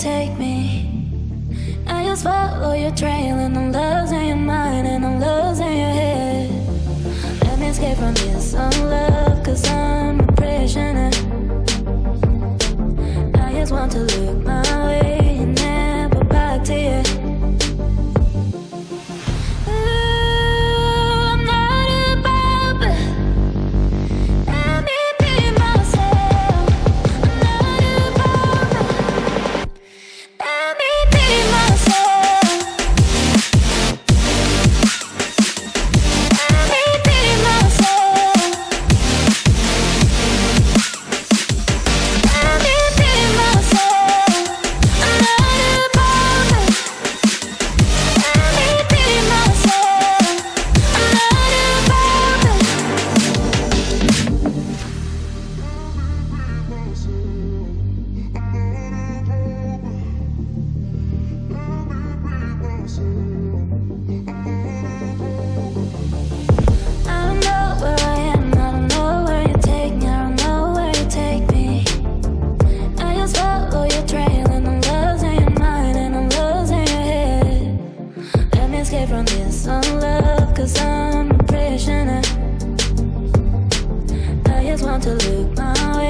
take me. I just follow your trail and I'm losing your mind and I'm losing your head. Let me escape from this love, cause I'm to look my way.